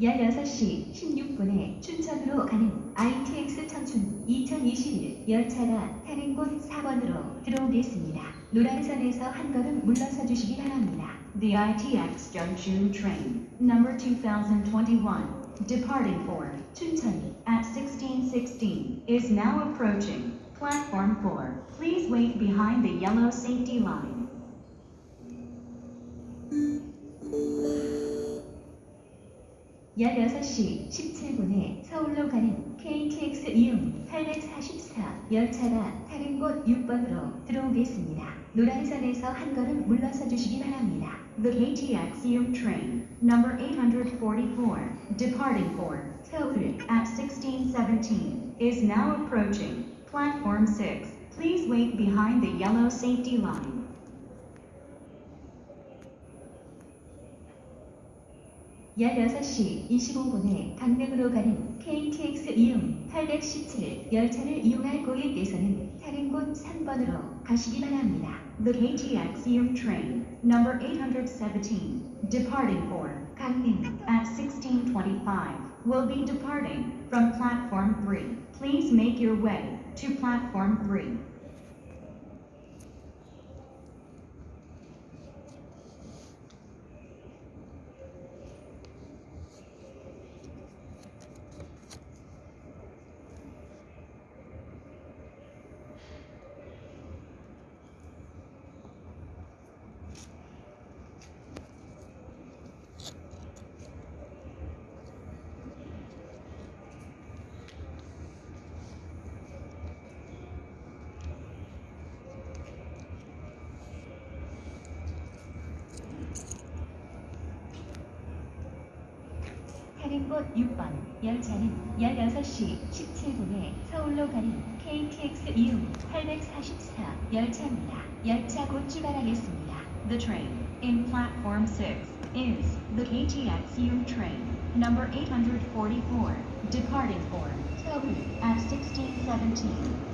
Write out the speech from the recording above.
16시 16분에 춘천으로 가는 ITX 청춘 2021 열차가 타는 곳 4번으로 들어오겠습니다. 노란선에서 한 걸음 물러서 주시기 바랍니다. The ITX Cheongchun Train, number 2021, departing for Chuncheon at 1616, is now approaching platform 4. Please wait behind the yellow safety line. 16시 17분에 서울로 가는 KTX 이음 844 열차가 다른 곳 6번으로 들어오겠습니다. 노란선에서 한 걸음 물러서 주시기 바랍니다. The KTX Eum train, number 844, departing for Seoul at 1617, is now approaching platform 6. Please wait behind the yellow safety line. 16시 25분에 강릉으로 가는 KTX 이음 817 열차를 이용할 고객께서는 다른 곳 3번으로 가시기 바랍니다. The KTX train number 817 departing for 강릉 at 16:25 will be departing from platform 3. Please make your way to platform 3. 타는 곳 6번 열차는 16시 17분에 서울로 가는 KTX 이음 844 열차입니다. 열차 곧 출발하겠습니다. The train in platform 6 is the KTX Yum train, number 844, departing for 서울 at 1617.